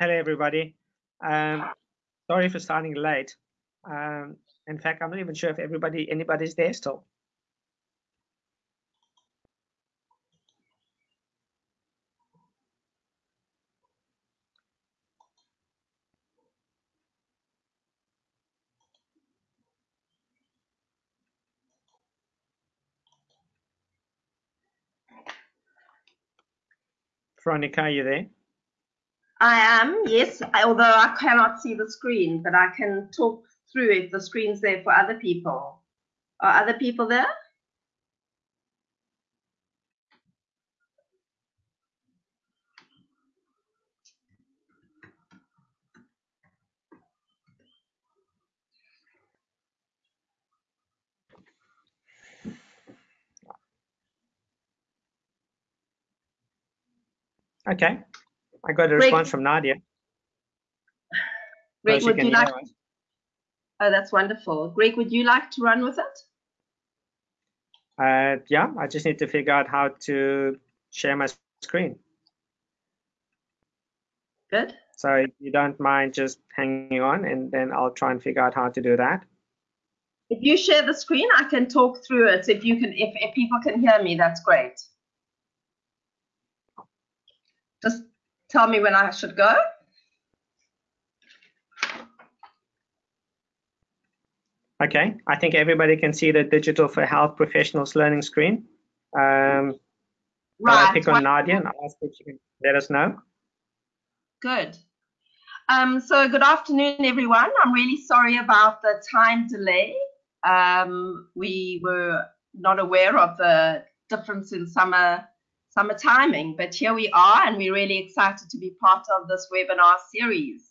Hello, everybody. Um, sorry for starting late. Um, in fact, I'm not even sure if everybody, anybody's there still. Veronica, are you there? I am, yes, although I cannot see the screen, but I can talk through if the screen's there for other people. Are other people there? Okay. I got a response from Nadia. Greg, would you like? Oh, that's wonderful. Greg, would you like to run with it? Uh, yeah, I just need to figure out how to share my screen. Good. So if you don't mind just hanging on and then I'll try and figure out how to do that. If you share the screen, I can talk through it. If you can, if, if people can hear me, that's great. Just tell me when I should go. Okay, I think everybody can see the Digital for Health Professionals Learning screen. Um, I'll pick on Nadia and ask if she can let us know. Good. Um, so good afternoon, everyone. I'm really sorry about the time delay. Um, we were not aware of the difference in summer summer timing, but here we are, and we're really excited to be part of this webinar series.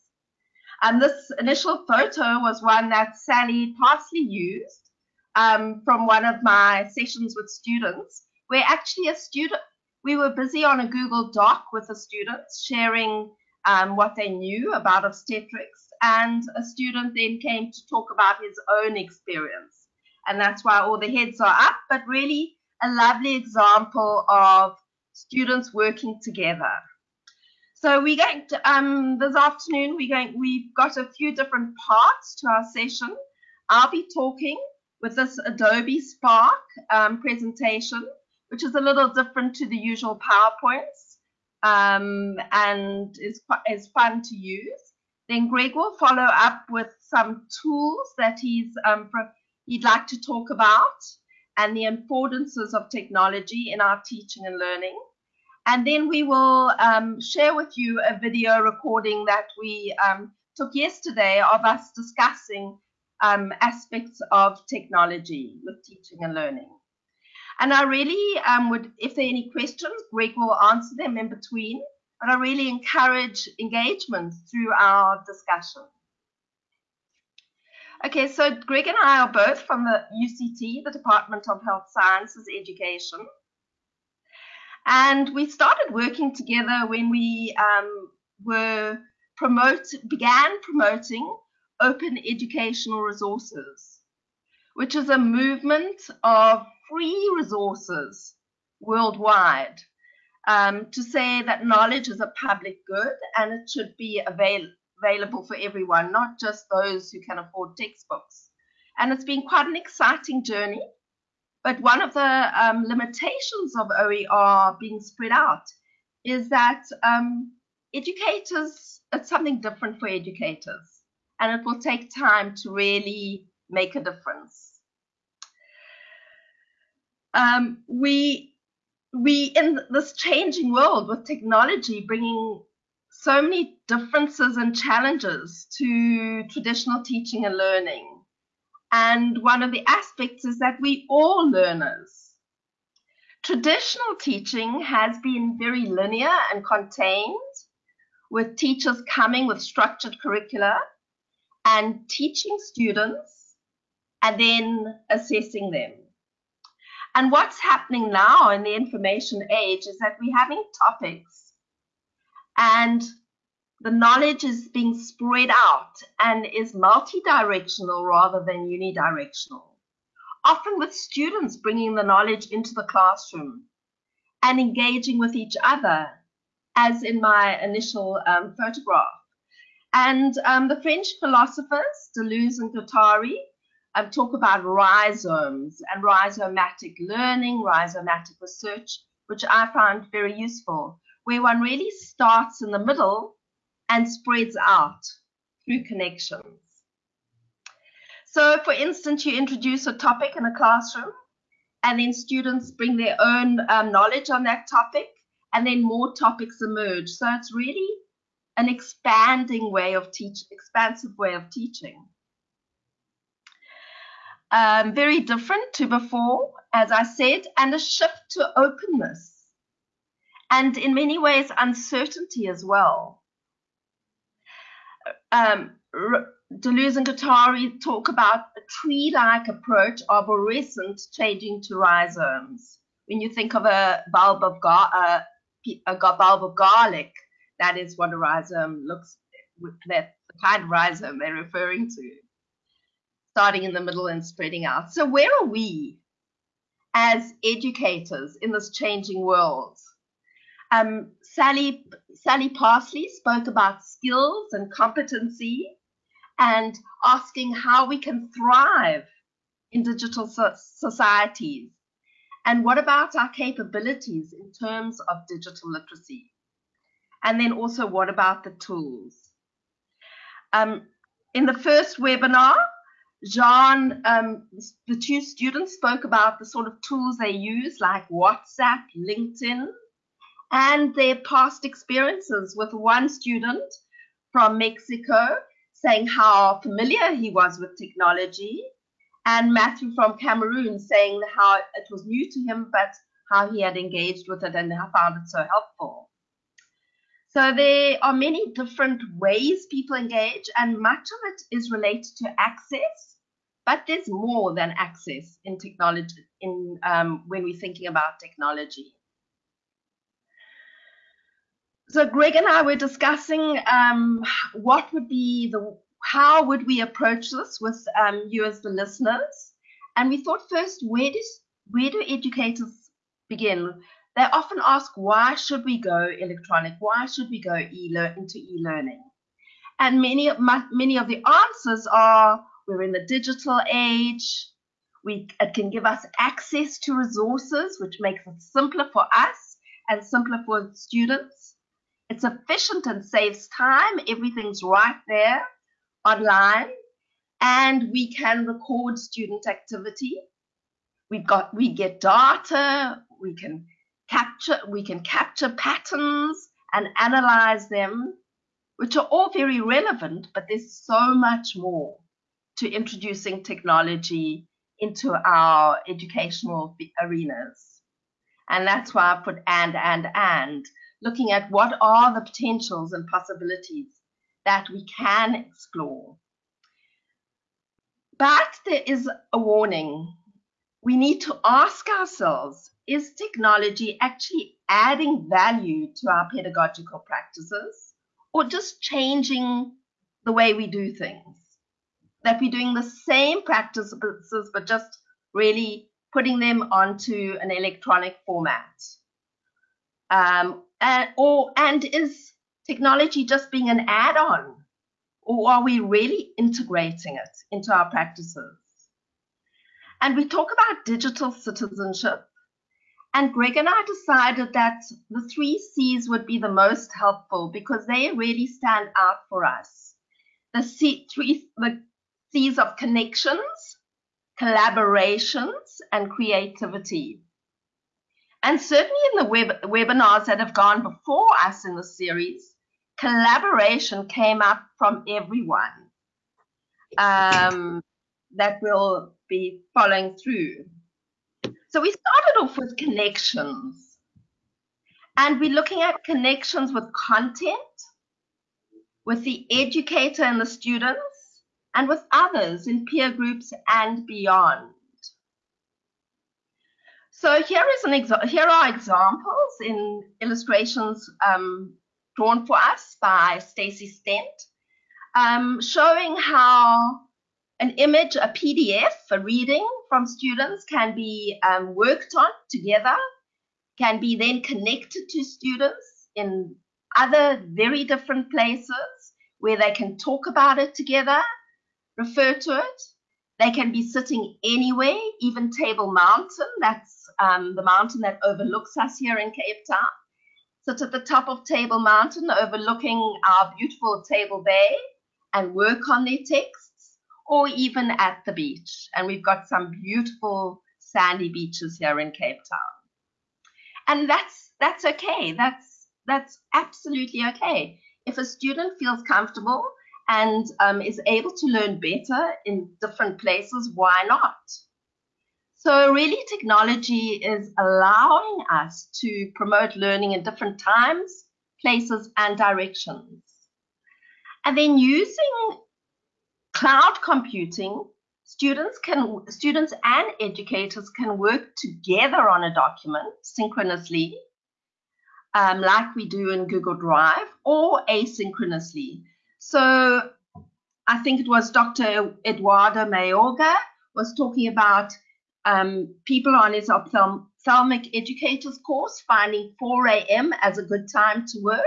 And this initial photo was one that Sally Parsley used um, from one of my sessions with students, where actually a student, we were busy on a Google Doc with the students sharing um, what they knew about obstetrics, and a student then came to talk about his own experience. And that's why all the heads are up, but really a lovely example of students working together. So we're going to, um, this afternoon, we're going, we've got a few different parts to our session. I'll be talking with this Adobe Spark um, presentation, which is a little different to the usual PowerPoints um, and is, is fun to use. Then Greg will follow up with some tools that he's um, he'd like to talk about and the affordances of technology in our teaching and learning. And then we will um, share with you a video recording that we um, took yesterday of us discussing um, aspects of technology with teaching and learning. And I really um, would, if there are any questions, Greg will answer them in between. But I really encourage engagement through our discussion. Okay, so Greg and I are both from the UCT, the Department of Health Sciences Education. And we started working together when we um, were promote, began promoting open educational resources, which is a movement of free resources worldwide um, to say that knowledge is a public good and it should be avail- available for everyone, not just those who can afford textbooks. And it's been quite an exciting journey. But one of the um, limitations of OER being spread out is that um, educators, it's something different for educators, and it will take time to really make a difference. Um, we, we, in this changing world with technology bringing so many differences and challenges to traditional teaching and learning, and one of the aspects is that we all learners. Traditional teaching has been very linear and contained, with teachers coming with structured curricula and teaching students and then assessing them. And what's happening now in the information age is that we're having topics and the knowledge is being spread out and is multi-directional rather than unidirectional. Often with students bringing the knowledge into the classroom and engaging with each other, as in my initial um, photograph. And um, the French philosophers, Deleuze and Guattari, um, talk about rhizomes and rhizomatic learning, rhizomatic research, which I found very useful, where one really starts in the middle and spreads out through connections. So, for instance, you introduce a topic in a classroom, and then students bring their own um, knowledge on that topic, and then more topics emerge. So, it's really an expanding way of teach, expansive way of teaching. Um, very different to before, as I said, and a shift to openness, and in many ways, uncertainty as well. Um, Deleuze and Guattari talk about a tree-like approach, of arborescent, changing to rhizomes. When you think of a bulb of, uh, a bulb of garlic, that is what a rhizome looks. That the kind of rhizome they're referring to, starting in the middle and spreading out. So where are we as educators in this changing world? Um, Sally Sally Parsley spoke about skills and competency and asking how we can thrive in digital so societies. And what about our capabilities in terms of digital literacy? And then also, what about the tools? Um, in the first webinar, Jean, um, the two students spoke about the sort of tools they use, like WhatsApp, LinkedIn, and their past experiences with one student from Mexico saying how familiar he was with technology, and Matthew from Cameroon saying how it was new to him, but how he had engaged with it and how found it so helpful. So there are many different ways people engage, and much of it is related to access. But there's more than access in technology in um, when we're thinking about technology. So Greg and I were discussing um, what would be the, how would we approach this with um, you as the listeners? And we thought first, where does where do educators begin? They often ask, why should we go electronic? Why should we go e into e-learning? And many many of the answers are, we're in the digital age. We it can give us access to resources, which makes it simpler for us and simpler for students it's efficient and saves time. Everything's right there online. And we can record student activity. We've got we get data, we can capture we can capture patterns and analyze them, which are all very relevant, but there's so much more to introducing technology into our educational arenas. And that's why I put and, and, and, looking at what are the potentials and possibilities that we can explore. But there is a warning. We need to ask ourselves, is technology actually adding value to our pedagogical practices or just changing the way we do things? That we're doing the same practices, but just really putting them onto an electronic format. Um, and, or, and is technology just being an add-on? Or are we really integrating it into our practices? And we talk about digital citizenship. And Greg and I decided that the three C's would be the most helpful because they really stand out for us. The C, three, the C's of connections, collaborations, and creativity. And certainly in the web, webinars that have gone before us in the series, collaboration came up from everyone um, that will be following through. So we started off with connections. And we're looking at connections with content, with the educator and the students, and with others in peer groups and beyond. So here is an here are examples in illustrations um, drawn for us by Stacy Stent, um, showing how an image, a PDF, a reading from students can be um, worked on together, can be then connected to students in other very different places where they can talk about it together, refer to it. They can be sitting anywhere, even Table Mountain, that's um, the mountain that overlooks us here in Cape Town. Sit at the top of Table Mountain, overlooking our beautiful Table Bay, and work on their texts, or even at the beach. And we've got some beautiful sandy beaches here in Cape Town. And that's that's okay. That's that's absolutely okay. If a student feels comfortable and um, is able to learn better in different places, why not? So really technology is allowing us to promote learning in different times, places and directions. And then using cloud computing, students can students and educators can work together on a document synchronously, um, like we do in Google Drive, or asynchronously. So I think it was Dr. Eduardo Mayorga was talking about um, people on his ophthalmic educators course finding 4 a.m. as a good time to work.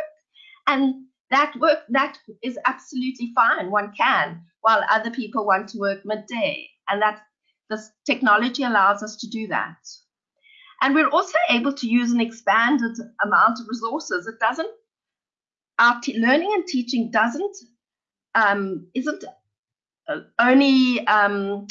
And that work that is absolutely fine. One can, while other people want to work midday. And that this technology allows us to do that. And we're also able to use an expanded amount of resources. It doesn't, our learning and teaching doesn't, um, isn't uh, only um,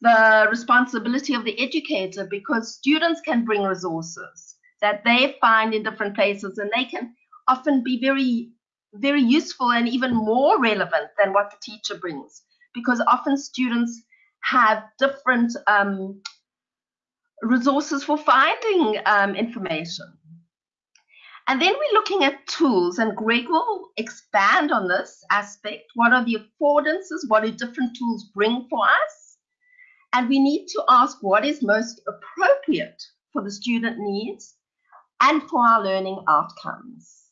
the responsibility of the educator because students can bring resources that they find in different places and they can often be very very useful and even more relevant than what the teacher brings because often students have different um, resources for finding um, information. And then we're looking at tools, and Greg will expand on this aspect. What are the affordances? What do different tools bring for us? And we need to ask what is most appropriate for the student needs and for our learning outcomes.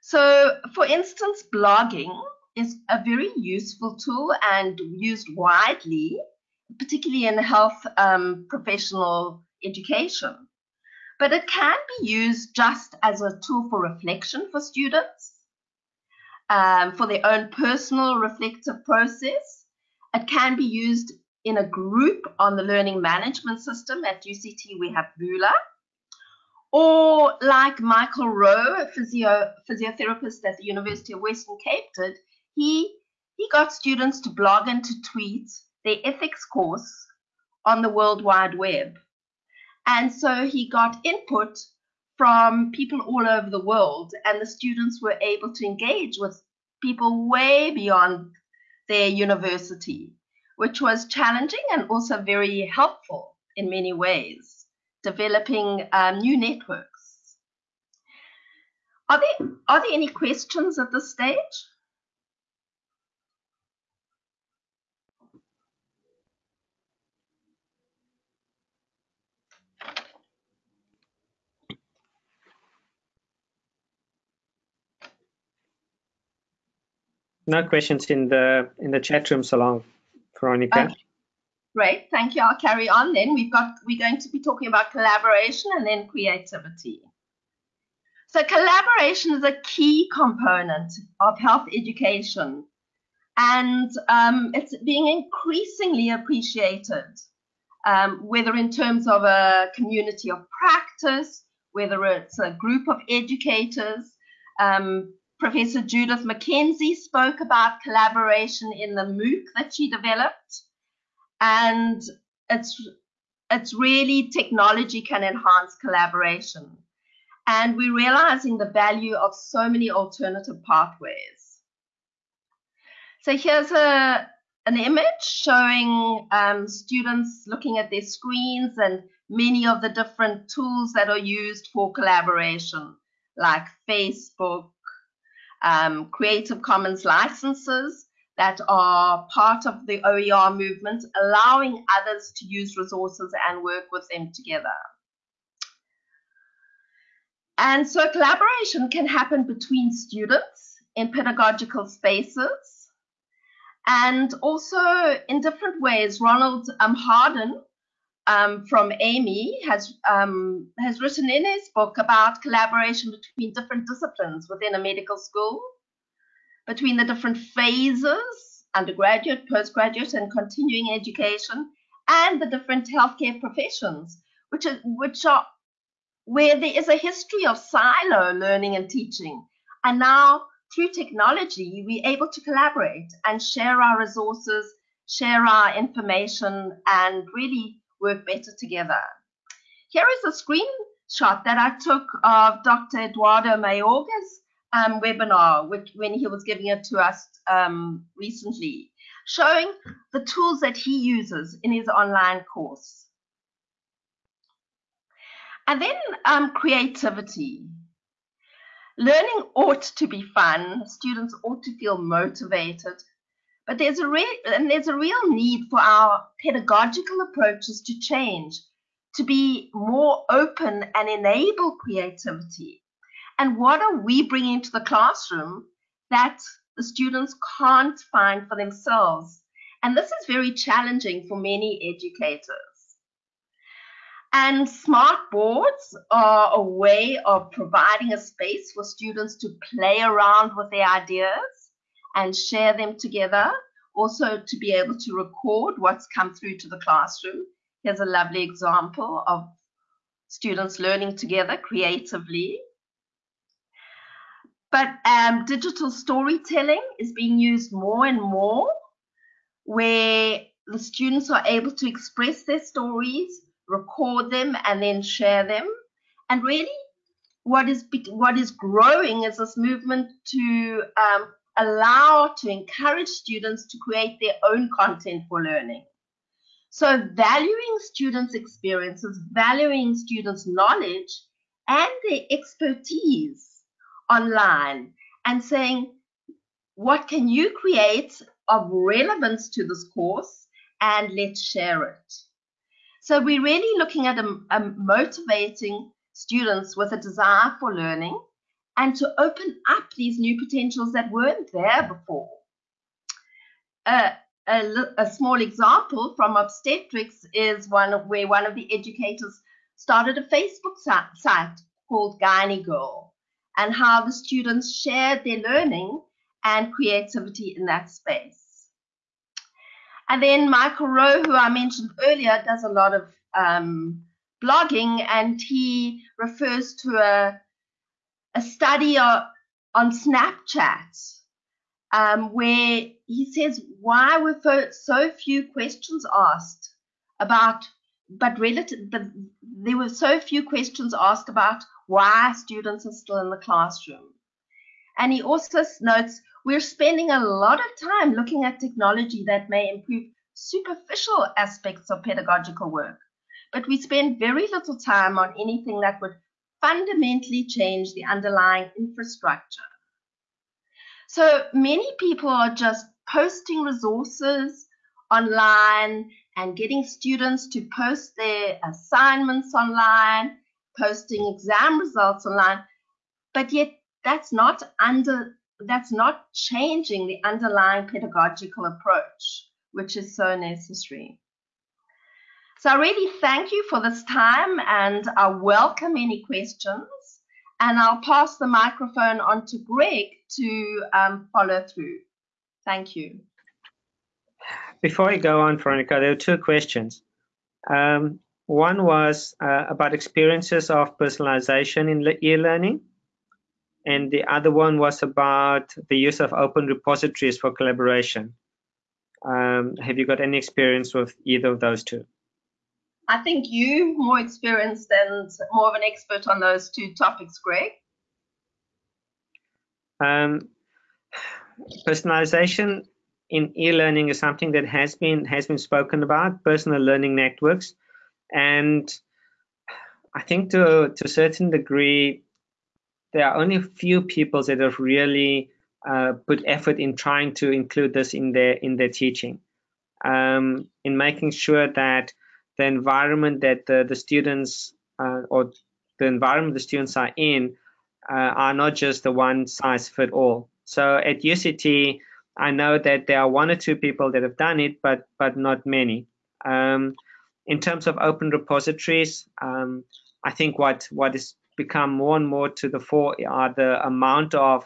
So, for instance, blogging is a very useful tool and used widely, particularly in health um, professional education. But it can be used just as a tool for reflection for students, um, for their own personal reflective process. It can be used in a group on the learning management system. At UCT, we have Vula. or like Michael Rowe, a physio, physiotherapist at the University of Western Cape did, he, he got students to blog and to tweet their ethics course on the World Wide Web. And so he got input from people all over the world, and the students were able to engage with people way beyond their university, which was challenging and also very helpful in many ways developing um, new networks. Are there, are there any questions at this stage? No questions in the in the chat room, so long, Veronica. Okay. Great, thank you. I'll carry on then. We've got we're going to be talking about collaboration and then creativity. So collaboration is a key component of health education, and um, it's being increasingly appreciated, um, whether in terms of a community of practice, whether it's a group of educators. Um, Professor Judith McKenzie spoke about collaboration in the MOOC that she developed. And it's it's really technology can enhance collaboration. And we're realizing the value of so many alternative pathways. So here's a an image showing um, students looking at their screens and many of the different tools that are used for collaboration like facebook um, creative commons licenses that are part of the OER movement, allowing others to use resources and work with them together. And so collaboration can happen between students in pedagogical spaces and also in different ways. Ronald um, Harden um, from AMEE has, um, has written in his book about collaboration between different disciplines within a medical school between the different phases, undergraduate, postgraduate, and continuing education, and the different healthcare professions, which are, which are where there is a history of silo learning and teaching. And now, through technology, we're able to collaborate and share our resources, share our information, and really work better together. Here is a screenshot that I took of Dr. Eduardo Mayorga's um, webinar which, when he was giving it to us um, recently, showing the tools that he uses in his online course. And then um, creativity. Learning ought to be fun. Students ought to feel motivated. But there's a real and there's a real need for our pedagogical approaches to change, to be more open and enable creativity. And what are we bringing to the classroom that the students can't find for themselves? And this is very challenging for many educators. And smart boards are a way of providing a space for students to play around with their ideas and share them together. Also, to be able to record what's come through to the classroom. Here's a lovely example of students learning together creatively but um, digital storytelling is being used more and more, where the students are able to express their stories, record them, and then share them. And really, what is what is growing is this movement to um, allow to encourage students to create their own content for learning. So valuing students' experiences, valuing students' knowledge and their expertise online and saying, what can you create of relevance to this course and let's share it. So we're really looking at a, a motivating students with a desire for learning and to open up these new potentials that weren't there before. Uh, a, a, small example from obstetrics is one where one of the educators started a Facebook site called Gynae Girl, and how the students shared their learning and creativity in that space. And then Michael Rowe, who I mentioned earlier, does a lot of um, blogging and he refers to a, a study on Snapchat um, where he says, why were so few questions asked about, but relative, but there were so few questions asked about why students are still in the classroom. And he also notes we're spending a lot of time looking at technology that may improve superficial aspects of pedagogical work, but we spend very little time on anything that would fundamentally change the underlying infrastructure. So many people are just posting resources online and getting students to post their assignments online posting exam results online, but yet that's not under that's not changing the underlying pedagogical approach, which is so necessary. So I really thank you for this time and I welcome any questions. And I'll pass the microphone on to Greg to um, follow through. Thank you. Before I go on, Veronica, there are two questions. Um, one was uh, about experiences of personalization in e-learning, and the other one was about the use of open repositories for collaboration. Um, have you got any experience with either of those two? I think you more experienced and more of an expert on those two topics, Greg. Um, personalization in e-learning is something that has been has been spoken about. Personal learning networks and I think to, to a certain degree, there are only a few people that have really uh, put effort in trying to include this in their in their teaching, um, in making sure that the environment that the, the students uh, or the environment the students are in uh, are not just the one size fit all. So at UCT, I know that there are one or two people that have done it, but but not many. Um, in terms of open repositories, um, I think what what is become more and more to the fore are the amount of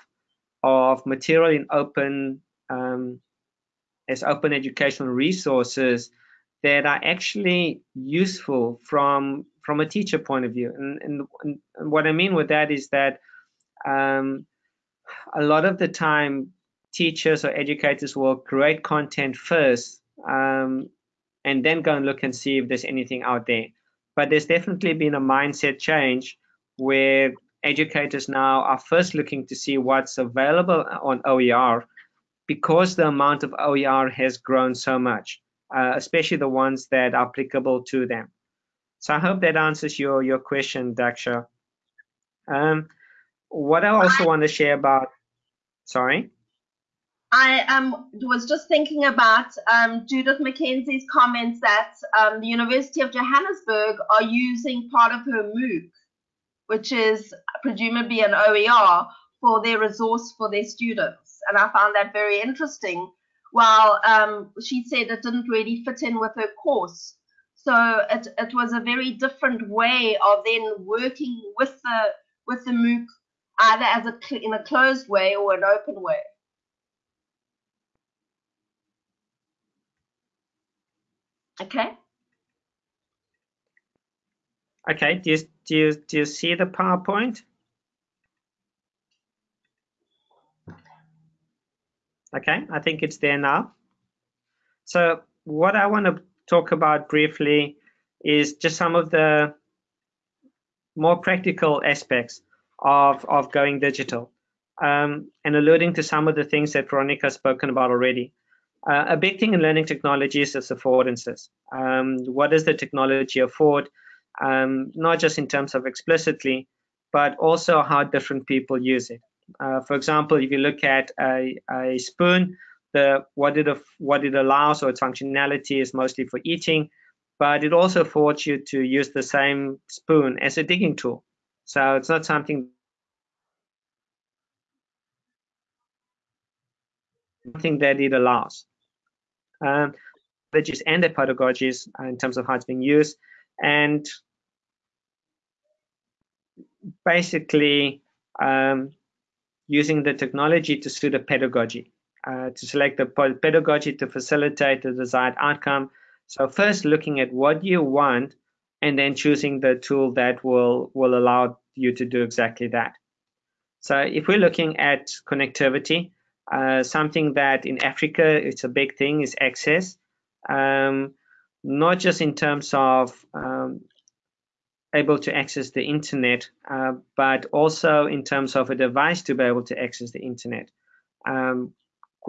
of material in open um, as open educational resources that are actually useful from from a teacher point of view. And, and, and what I mean with that is that um, a lot of the time, teachers or educators will create content first um, and then go and look and see if there's anything out there. But there's definitely been a mindset change where educators now are first looking to see what's available on OER because the amount of OER has grown so much, uh, especially the ones that are applicable to them. So I hope that answers your, your question, Daksha. Um, what I also want to share about, sorry? I um, was just thinking about um, Judith McKenzie's comments that um, the University of Johannesburg are using part of her MOOC which is presumably an OER for their resource for their students. And I found that very interesting. While um, she said it didn't really fit in with her course. So it, it was a very different way of then working with the with the MOOC either as a in a closed way or an open way. Okay. Okay, do you, do you, do you see the PowerPoint? Okay, I think it's there now. So what I want to talk about briefly is just some of the more practical aspects of, of going digital um, and alluding to some of the things that Veronica has spoken about already. Uh, a big thing in learning technology is affordances. Um, what does the technology afford? um, not just in terms of explicitly, but also how different people use it. Uh, for example, if you look at a, a spoon, the what it what it allows or its functionality is mostly for eating, but it also affords you to use the same spoon as a digging tool. So it's not something something that it allows. Um, and the pedagogies in terms of how it's being used, and basically um, using the technology to suit a pedagogy, uh, to select the pedagogy to facilitate the desired outcome. So first looking at what you want and then choosing the tool that will, will allow you to do exactly that. So if we're looking at connectivity, uh, something that in Africa it's a big thing is access. Um, not just in terms of um, able to access the internet, uh, but also in terms of a device to be able to access the internet. Um,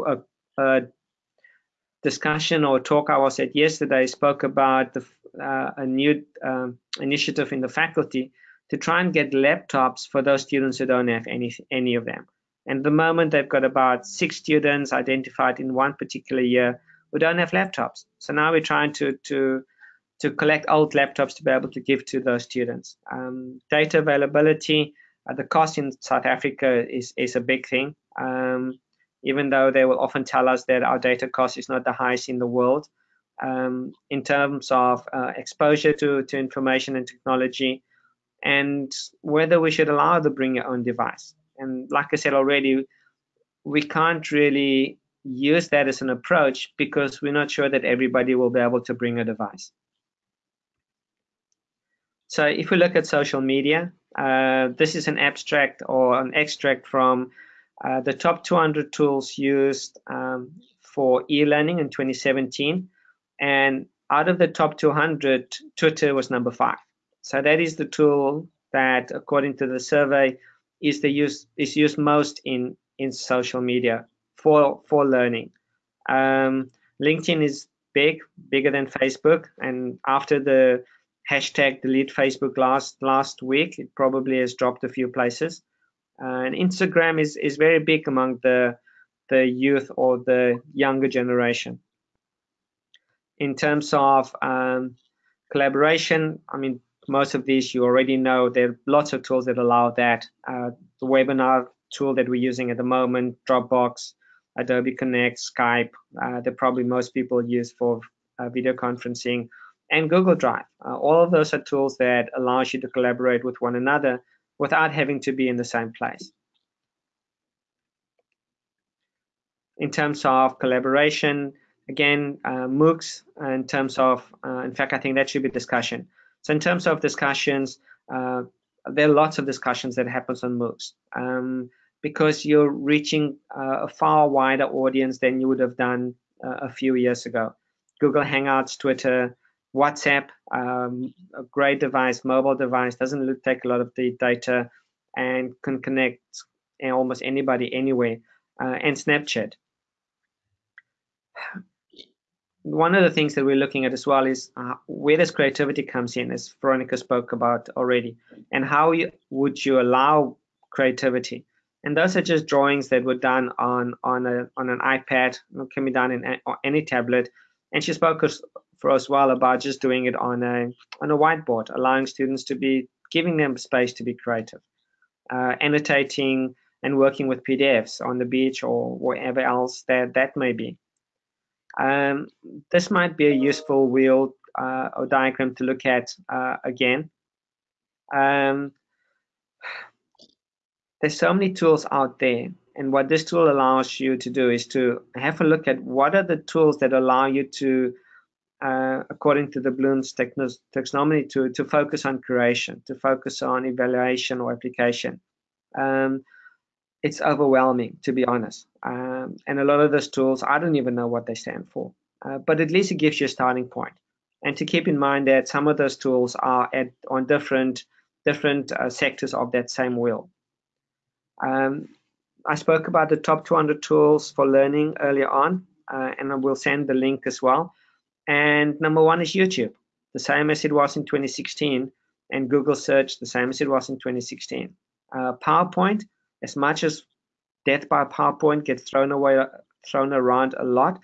a, a, discussion or talk I was at yesterday spoke about the, uh, a new um, initiative in the faculty to try and get laptops for those students who don't have any any of them. And at the moment, they've got about six students identified in one particular year who don't have laptops. So now we're trying to to to collect old laptops to be able to give to those students. Um, data availability, uh, the cost in South Africa is, is a big thing. Um, even though they will often tell us that our data cost is not the highest in the world. Um, in terms of uh, exposure to, to information and technology, and whether we should allow the bring your own device. And like I said already, we can't really use that as an approach because we're not sure that everybody will be able to bring a device. So if we look at social media, uh, this is an abstract or an extract from uh, the top 200 tools used um, for e-learning in 2017. And out of the top 200, Twitter was number five. So that is the tool that, according to the survey, is the use is used most in in social media for for learning. Um, LinkedIn is big, bigger than Facebook, and after the hashtag delete Facebook last last week. It probably has dropped a few places. Uh, and Instagram is is very big among the the youth or the younger generation. In terms of um, collaboration, I mean, most of these you already know. There are lots of tools that allow that. Uh, the webinar tool that we're using at the moment, Dropbox, Adobe Connect, Skype, uh, that probably most people use for uh, video conferencing and Google Drive. Uh, all of those are tools that allows you to collaborate with one another without having to be in the same place. in terms of collaboration, again, uh, MOOCs, in terms of, uh, in fact, I think that should be discussion. So in terms of discussions, uh, there are lots of discussions that happens on MOOCs um, because you're reaching uh, a far wider audience than you would have done uh, a few years ago. Google Hangouts, Twitter, WhatsApp, um, a great device, mobile device, doesn't take a lot of the data and can connect almost anybody anywhere, uh, and Snapchat. One of the things that we're looking at as well is uh, where this creativity comes in, as Veronica spoke about already, and how you, would you allow creativity? And those are just drawings that were done on on a on an iPad, can be done in any tablet. And she spoke for us well about just doing it on a on a whiteboard, allowing students to be giving them space to be creative, uh, annotating and working with PDFs on the beach or wherever else that that may be. Um, this might be a useful wheel uh, or diagram to look at uh, again. Um, there's so many tools out there and what this tool allows you to do is to have a look at what are the tools that allow you to uh, according to the Bloom's taxonomy to, to focus on creation, to focus on evaluation or application. Um, it's overwhelming, to be honest. Um, and a lot of those tools, I don't even know what they stand for, uh, but at least it gives you a starting point. And to keep in mind that some of those tools are at on different different uh, sectors of that same wheel. Um, I spoke about the top 200 tools for learning earlier on, uh, and I will send the link as well. And number one is YouTube, the same as it was in 2016, and Google search, the same as it was in 2016. Uh, PowerPoint, as much as death by PowerPoint gets thrown away, thrown around a lot,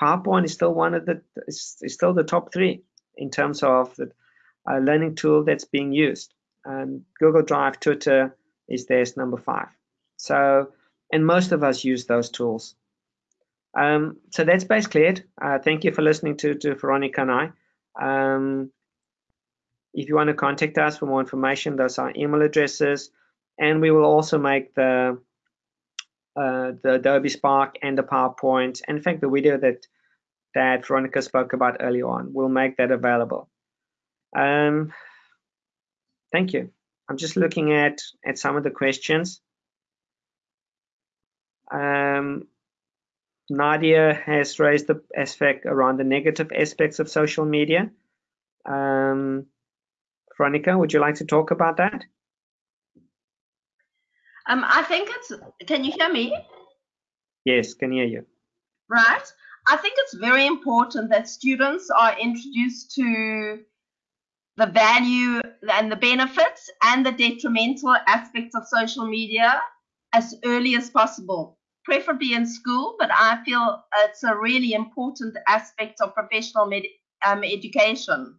PowerPoint is still one of the, is, still the top three in terms of the uh, learning tool that's being used. And Google Drive, Twitter is there's number five. So, and most of us use those tools. Um, so that's basically it. Uh, thank you for listening to, to Veronica and I. Um, if you want to contact us for more information, those are email addresses. And we will also make the uh, the Adobe Spark and the PowerPoint. And in fact, the video that that Veronica spoke about earlier on, we'll make that available. Um, thank you. I'm just looking at at some of the questions. Um, Nadia has raised the aspect around the negative aspects of social media. Um, Veronica, would you like to talk about that? Um, I think it's, can you hear me? Yes, can hear you. Right. I think it's very important that students are introduced to the value and the benefits and the detrimental aspects of social media as early as possible preferably in school, but I feel it's a really important aspect of professional um, education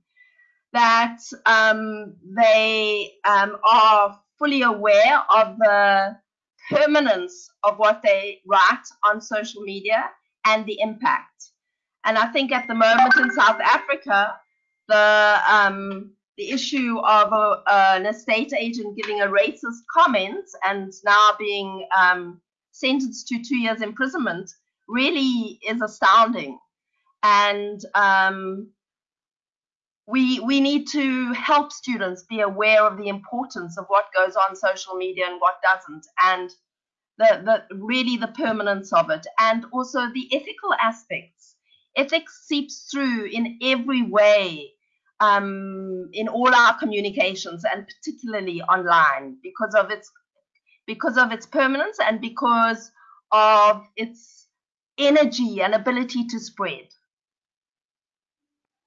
that um, they um, are fully aware of the permanence of what they write on social media and the impact. And I think at the moment in South Africa, the um, the issue of a, an estate agent giving a racist comment and now being um, sentenced to two years imprisonment really is astounding. And um, we we need to help students be aware of the importance of what goes on social media and what doesn't, and the, the really the permanence of it, and also the ethical aspects. Ethics seeps through in every way um, in all our communications, and particularly online, because of its because of its permanence and because of its energy and ability to spread.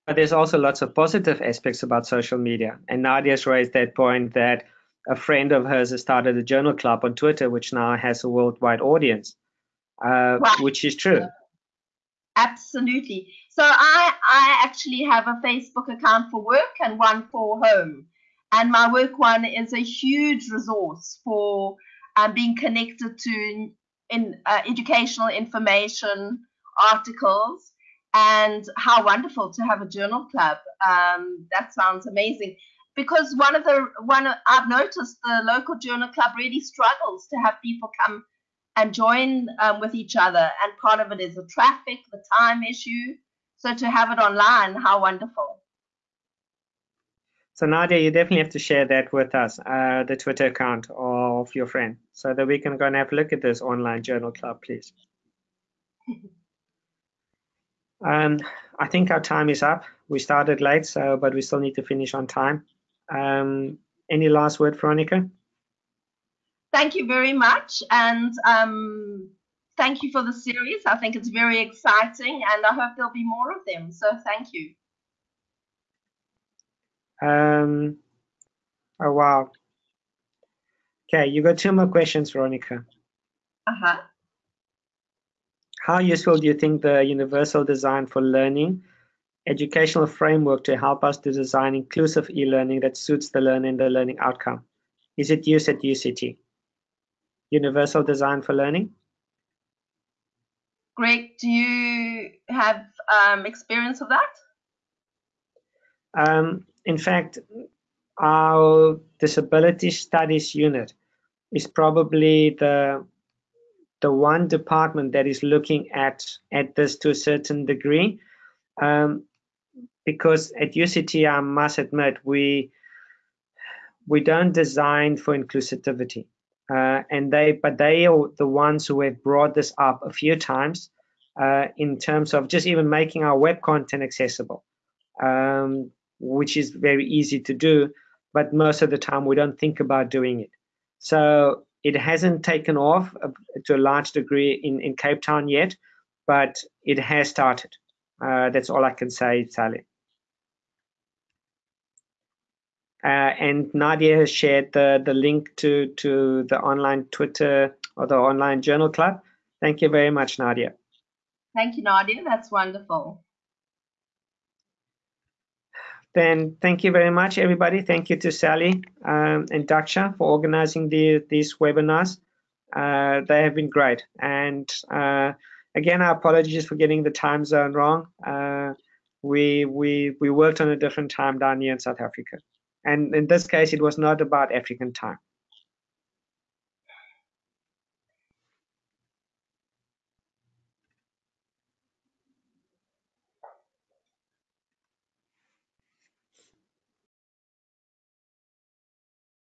But there's also lots of positive aspects about social media. And Nadia's raised that point that a friend of hers has started a journal club on Twitter, which now has a worldwide audience, uh, right. which is true. Absolutely. So I, I actually have a Facebook account for work and one for home. And my work one is a huge resource for um, being connected to in uh, educational information, articles, and how wonderful to have a journal club. Um, that sounds amazing. Because one of the one I've noticed the local journal club really struggles to have people come and join um, with each other. And part of it is the traffic, the time issue. So to have it online, how wonderful. So Nadia, you definitely have to share that with us, uh, the Twitter account of your friend, so that we can go and have a look at this online journal club, please. um, I think our time is up. We started late, so but we still need to finish on time. Um, any last word, Veronica? Thank you very much, and um, thank you for the series. I think it's very exciting, and I hope there'll be more of them. So thank you. Um, oh, wow. Okay, you got two more questions, Veronica. Uh-huh. How useful do you think the universal design for learning educational framework to help us to design inclusive e-learning that suits the learner and the learning outcome? Is it used at UCT? Universal design for learning? Greg, do you have um, experience of that? Um, in fact, our disability studies unit is probably the the one department that is looking at at this to a certain degree. Um, because at UCT I must admit we we don't design for inclusivity. Uh, and they but they are the ones who have brought this up a few times uh, in terms of just even making our web content accessible. Um, which is very easy to do, but most of the time we don't think about doing it. So it hasn't taken off uh, to a large degree in, in Cape Town yet, but it has started. Uh, that's all I can say, Sally. Uh, and Nadia has shared the, the link to, to the online Twitter or the online journal club. Thank you very much, Nadia. Thank you, Nadia. That's wonderful. Then thank you very much, everybody. Thank you to Sally um, and Daksha for organizing the, these webinars. Uh, they have been great. And uh, again, our apologies for getting the time zone wrong. Uh, we, we, we worked on a different time down here in South Africa. And in this case, it was not about African time.